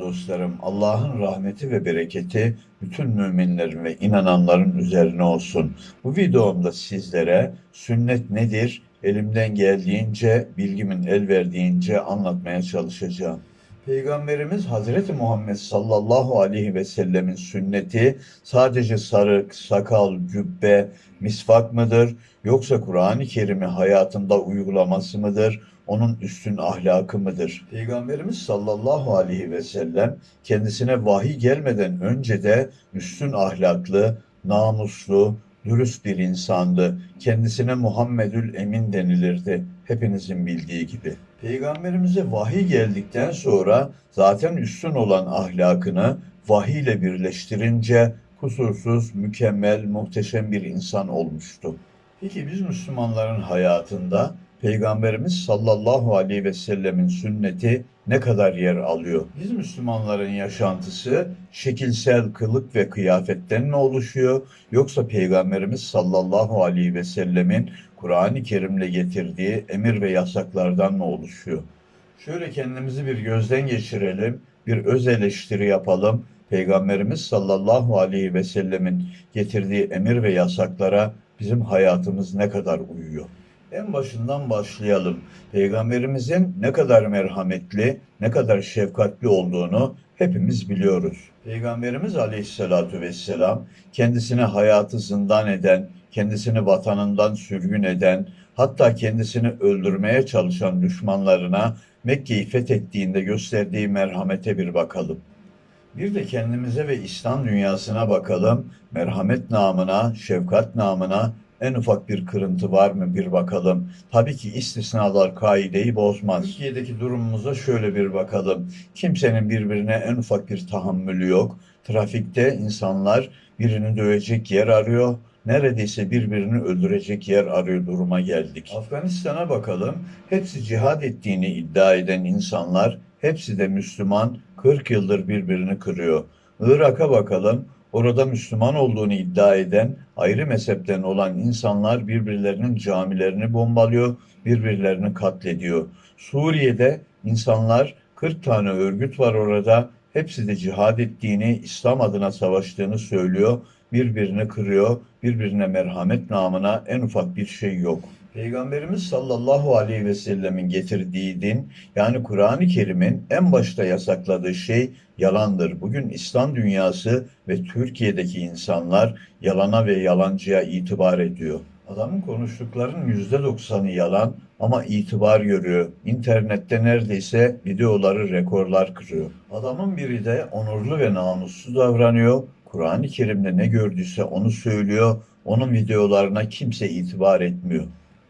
Dostlarım. Allah'ın rahmeti ve bereketi bütün müminlerin ve inananların üzerine olsun. Bu videomda sizlere sünnet nedir elimden geldiğince, bilgimin el verdiğince anlatmaya çalışacağım. Peygamberimiz Hazreti Muhammed sallallahu aleyhi ve sellemin sünneti sadece sarık, sakal, cübbe, misvak mıdır yoksa Kur'an-ı Kerim'i hayatında uygulaması mıdır? Onun üstün ahlakı mıdır? Peygamberimiz sallallahu aleyhi ve sellem kendisine vahiy gelmeden önce de üstün ahlaklı, namuslu, dürüst bir insandı. Kendisine Muhammedül Emin denilirdi. Hepinizin bildiği gibi. Peygamberimize vahiy geldikten sonra zaten üstün olan ahlakını vahiy ile birleştirince kusursuz, mükemmel, muhteşem bir insan olmuştu. Peki biz Müslümanların hayatında Peygamberimiz sallallahu aleyhi ve sellemin sünneti ne kadar yer alıyor? Biz Müslümanların yaşantısı şekilsel kılık ve kıyafetten mi oluşuyor yoksa Peygamberimiz sallallahu aleyhi ve sellemin Kur'an-ı Kerim'le getirdiği emir ve yasaklardan mı oluşuyor? Şöyle kendimizi bir gözden geçirelim, bir öz eleştiri yapalım. Peygamberimiz sallallahu aleyhi ve sellemin getirdiği emir ve yasaklara bizim hayatımız ne kadar uyuyor? En başından başlayalım. Peygamberimizin ne kadar merhametli, ne kadar şefkatli olduğunu hepimiz biliyoruz. Peygamberimiz aleyhissalatu vesselam kendisine hayatı zindan eden, kendisini vatanından sürgün eden, hatta kendisini öldürmeye çalışan düşmanlarına Mekke'yi fethettiğinde gösterdiği merhamete bir bakalım. Bir de kendimize ve İslam dünyasına bakalım. Merhamet namına, şefkat namına en ufak bir kırıntı var mı bir bakalım. Tabii ki istisnalar kaideyi bozmaz. Türkiye'deki durumumuza şöyle bir bakalım. Kimsenin birbirine en ufak bir tahammülü yok. Trafikte insanlar birini dövecek yer arıyor. Neredeyse birbirini öldürecek yer arıyor duruma geldik. Afganistan'a bakalım. Hepsi cihad ettiğini iddia eden insanlar, hepsi de Müslüman, 40 yıldır birbirini kırıyor. Irak'a bakalım. Orada Müslüman olduğunu iddia eden ayrı mezhepten olan insanlar birbirlerinin camilerini bombalıyor, birbirlerini katlediyor. Suriye'de insanlar 40 tane örgüt var orada. Hepsi de cihad ettiğini, İslam adına savaştığını söylüyor. Birbirini kırıyor, birbirine merhamet namına en ufak bir şey yok. Peygamberimiz sallallahu aleyhi ve sellemin getirdiği din yani Kur'an-ı Kerim'in en başta yasakladığı şey yalandır. Bugün İslam dünyası ve Türkiye'deki insanlar yalana ve yalancıya itibar ediyor. Adamın konuştuklarının yüzde doksanı yalan ama itibar görüyor. İnternette neredeyse videoları rekorlar kırıyor. Adamın biri de onurlu ve namuslu davranıyor. Kur'an-ı Kerim'de ne gördüyse onu söylüyor. Onun videolarına kimse itibar etmiyor.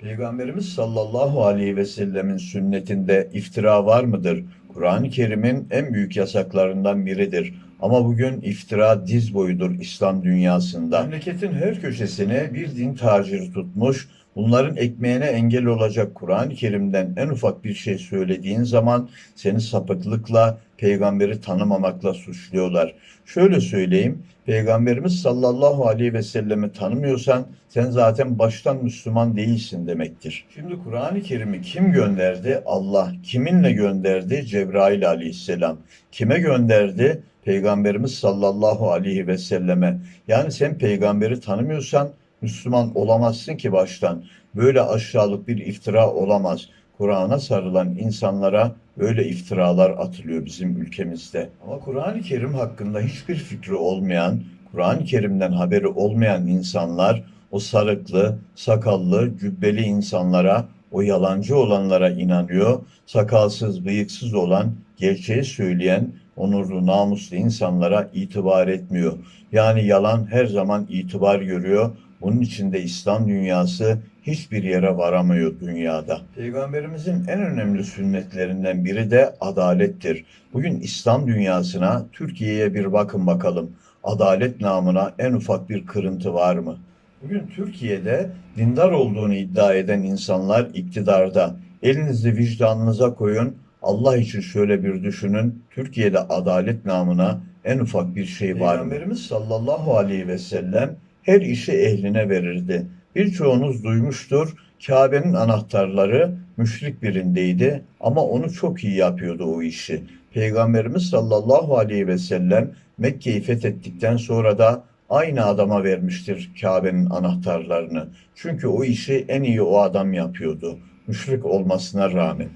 Peygamberimiz sallallahu aleyhi ve sellemin sünnetinde iftira var mıdır? Kur'an-ı Kerim'in en büyük yasaklarından biridir. Ama bugün iftira diz boyudur İslam dünyasında. Memleketin her köşesine bir din taciri tutmuş, bunların ekmeğine engel olacak Kur'an-ı Kerim'den en ufak bir şey söylediğin zaman seni sapıklıkla, peygamberi tanımamakla suçluyorlar. Şöyle söyleyeyim, Peygamberimiz sallallahu aleyhi ve sellemi tanımıyorsan sen zaten baştan Müslüman değilsin demektir. Şimdi Kur'an-ı Kerim'i kim gönderdi? Allah. Kiminle gönderdi? Cebrail aleyhisselam. Kime gönderdi? Peygamberimiz sallallahu aleyhi ve selleme. Yani sen peygamberi tanımıyorsan Müslüman olamazsın ki baştan. Böyle aşağılık bir iftira olamaz. Kur'an'a sarılan insanlara böyle iftiralar atılıyor bizim ülkemizde. Ama Kur'an-ı Kerim hakkında hiçbir fikri olmayan, Kur'an-ı Kerim'den haberi olmayan insanlar o sarıklı, sakallı, cübbeli insanlara, o yalancı olanlara inanıyor. Sakalsız, bıyıksız olan, gerçeği söyleyen, onurlu, namuslu insanlara itibar etmiyor. Yani yalan her zaman itibar görüyor. Bunun için de İslam dünyası hiçbir yere varamıyor dünyada. Peygamberimizin en önemli sünnetlerinden biri de adalettir. Bugün İslam dünyasına, Türkiye'ye bir bakın bakalım. Adalet namına en ufak bir kırıntı var mı? Bugün Türkiye'de dindar olduğunu iddia eden insanlar iktidarda. Elinizi vicdanınıza koyun. Allah için şöyle bir düşünün. Türkiye'de adalet namına en ufak bir şey var mı? Peygamberimiz sallallahu aleyhi ve sellem her işi ehline verirdi. Birçoğunuz duymuştur. Kabe'nin anahtarları müşrik birindeydi ama onu çok iyi yapıyordu o işi. Peygamberimiz sallallahu aleyhi ve sellem Mekke'yi fethettikten sonra da aynı adama vermiştir Kabe'nin anahtarlarını. Çünkü o işi en iyi o adam yapıyordu. Müşrik olmasına rağmen.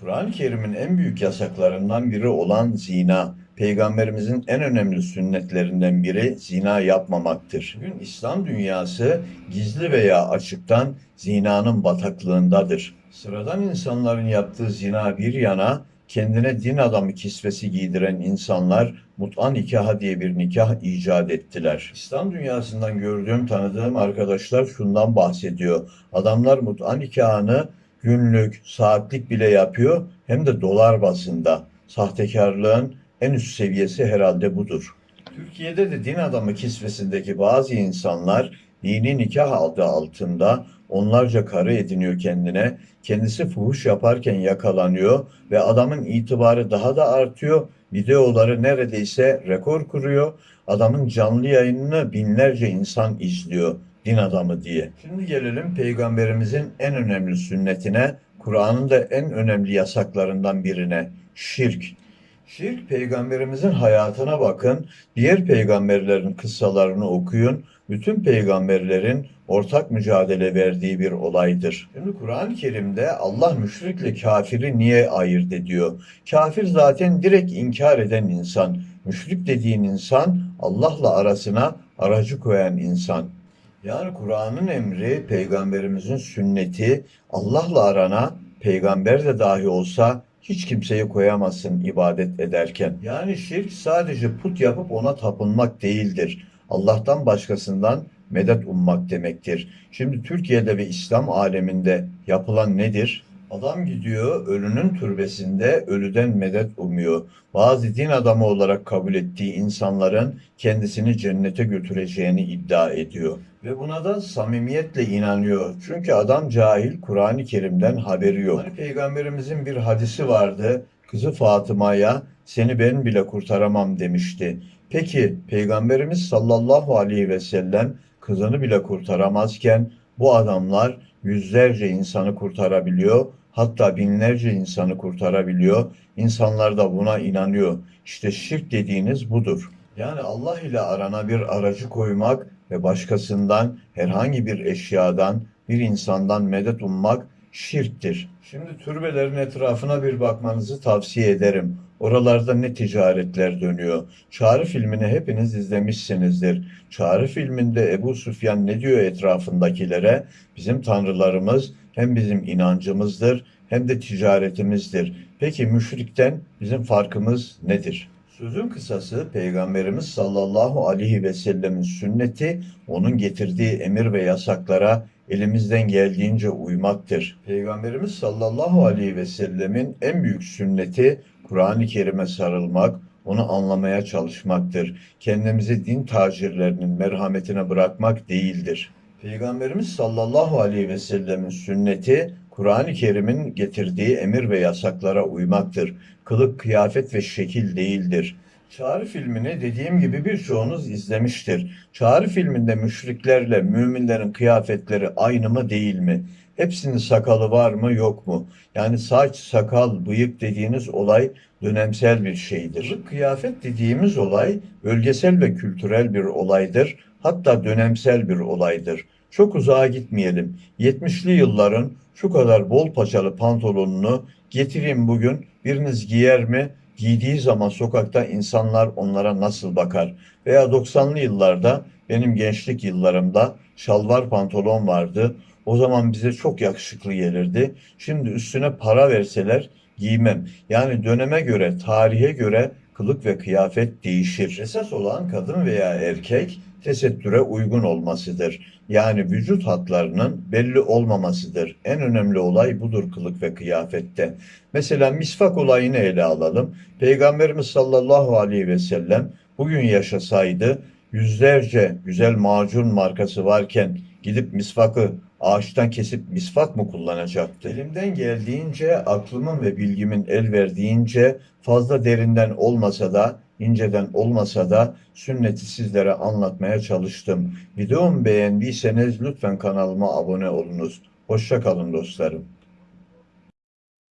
Kur'an-ı Kerim'in en büyük yasaklarından biri olan zina, Peygamberimizin en önemli sünnetlerinden biri zina yapmamaktır. Bugün İslam dünyası gizli veya açıktan zinanın bataklığındadır. Sıradan insanların yaptığı zina bir yana, kendine din adamı kisvesi giydiren insanlar mut'a nikahı diye bir nikah icat ettiler. İslam dünyasından gördüğüm, tanıdığım arkadaşlar şundan bahsediyor. Adamlar mut'a nikahını günlük, saatlik bile yapıyor hem de dolar bazında. Sahtekarlığın en üst seviyesi herhalde budur. Türkiye'de de din adamı kisvesindeki bazı insanlar dini nikah adı altında onlarca karı ediniyor kendine. Kendisi fuhuş yaparken yakalanıyor ve adamın itibarı daha da artıyor. Videoları neredeyse rekor kuruyor. Adamın canlı yayınını binlerce insan izliyor din adamı diye. Şimdi gelelim peygamberimizin en önemli sünnetine, Kur'an'ın da en önemli yasaklarından birine, şirk. Şirk peygamberimizin hayatına bakın, diğer peygamberlerin kıssalarını okuyun. Bütün peygamberlerin ortak mücadele verdiği bir olaydır. Şimdi Kur'an-ı Kerim'de Allah müşrikle kafiri niye ayırt ediyor? Kafir zaten direkt inkar eden insan. Müşrik dediğin insan Allah'la arasına aracı koyan insan. Yani Kur'an'ın emri, peygamberimizin sünneti, Allah'la arana peygamber de dahi olsa hiç kimseyi koyamazsın ibadet ederken. Yani şirk sadece put yapıp ona tapınmak değildir. Allah'tan başkasından medet ummak demektir. Şimdi Türkiye'de ve İslam aleminde yapılan nedir? Adam gidiyor ölünün türbesinde ölüden medet umuyor. Bazı din adamı olarak kabul ettiği insanların kendisini cennete götüreceğini iddia ediyor. Ve buna da samimiyetle inanıyor. Çünkü adam cahil, Kur'an-ı Kerim'den haberi yok. Hani Peygamberimizin bir hadisi vardı. Kızı Fatıma'ya seni ben bile kurtaramam demişti. Peki Peygamberimiz sallallahu aleyhi ve sellem kızını bile kurtaramazken bu adamlar yüzlerce insanı kurtarabiliyor. Hatta binlerce insanı kurtarabiliyor. İnsanlar da buna inanıyor. İşte şirk dediğiniz budur. Yani Allah ile arana bir aracı koymak ve başkasından herhangi bir eşyadan, bir insandan medet ummak şirktir. Şimdi türbelerin etrafına bir bakmanızı tavsiye ederim. Oralarda ne ticaretler dönüyor. Çağrı filmini hepiniz izlemişsinizdir. Çağrı filminde Ebu Süfyan ne diyor etrafındakilere? Bizim tanrılarımız hem bizim inancımızdır hem de ticaretimizdir. Peki müşrikten bizim farkımız nedir? Sözün kısası Peygamberimiz sallallahu aleyhi ve sellemin sünneti onun getirdiği emir ve yasaklara elimizden geldiğince uymaktır. Peygamberimiz sallallahu aleyhi ve sellemin en büyük sünneti Kur'an-ı Kerim'e sarılmak, onu anlamaya çalışmaktır. Kendimizi din tacirlerinin merhametine bırakmak değildir. Peygamberimiz sallallahu aleyhi ve sellemin sünneti Kur'an-ı Kerim'in getirdiği emir ve yasaklara uymaktır. Kılık, kıyafet ve şekil değildir. Çağrı filmini dediğim gibi birçoğunuz izlemiştir. Çağrı filminde müşriklerle müminlerin kıyafetleri aynı mı değil mi? Hepsinin sakalı var mı yok mu? Yani saç, sakal, bıyık dediğiniz olay dönemsel bir şeydir. Kıyafet dediğimiz olay bölgesel ve kültürel bir olaydır. Hatta dönemsel bir olaydır. Çok uzağa gitmeyelim. 70'li yılların şu kadar bol paçalı pantolonunu getireyim bugün biriniz giyer mi? Giydiği zaman sokakta insanlar onlara nasıl bakar? Veya 90'lı yıllarda benim gençlik yıllarımda şalvar pantolon vardı. O zaman bize çok yakışıklı gelirdi. Şimdi üstüne para verseler giymem. Yani döneme göre, tarihe göre kılık ve kıyafet değişir. Esas olan kadın veya erkek tesettüre uygun olmasıdır. Yani vücut hatlarının belli olmamasıdır. En önemli olay budur kılık ve kıyafette. Mesela misvak olayını ele alalım. Peygamberimiz sallallahu aleyhi ve sellem bugün yaşasaydı yüzlerce güzel macun markası varken gidip misvakı ağaçtan kesip misvak mı kullanacaktı? Elimden geldiğince, aklımın ve bilgimin el verdiğince fazla derinden olmasa da, inceden olmasa da sünneti sizlere anlatmaya çalıştım. Videomu beğendiyseniz lütfen kanalıma abone olunuz. Hoşça kalın dostlarım.